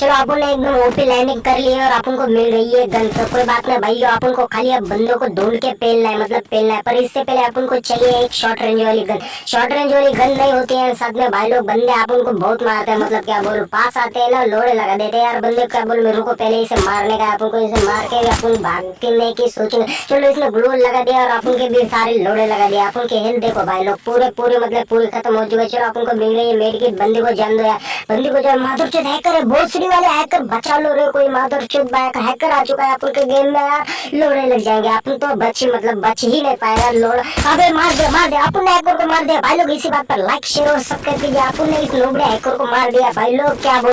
चलो अपन ने एकदम ओपी लैंडिंग कर ली है और अपन को मिल गई है गन तो कोई बात नहीं भाई अपन को खाली अब बंदों को ढूंढ के पेलना है मतलब पेलना है। पर इससे पहले अपन को चाहिए एक शॉर्ट रेंज वाली गन शॉर्ट रेंज वाली गन नहीं होती है, साथ में भाई लोग बंदे आप उनको बहुत मारते हैं मतलब क्या बोलूँ, पास आते हैं ना, लोड़े लगा देते हैं। यार बंदे क्या बोलूँ रुको पहले इसे मारने का अपन को इसे मार के अपन भागने की सोचेंगे चलो इसने ग्लू लगा दिया और अपन के भी सारे लोड़े लगा दिया अपन के हेल्थ देखो भाई लोग, पूरे पूरे मतलब पूरे खत्म हो चुके चलो अपन को मिल रही है, मेड की बंदी को जान दो यार। बंदी को जो माधुर हैकर है भोसड़ी वाले हैकर बचा लो रहे कोई माधुर चुत हैकर आ चुका है अपन के गेम में यार। लोड़े लग जाएँगे अपन तो बच मतलब बच ही नहीं पाएगा लोड़। अबे मार दे मार दे अपन ने हैकर को मार दिया। भाई लोग इसी बात पर लाइक शेयर और सब्सक्राइब कीजिए। अपन ने इस लोबड़े हैकर को मार दिया। भाई लोग क्या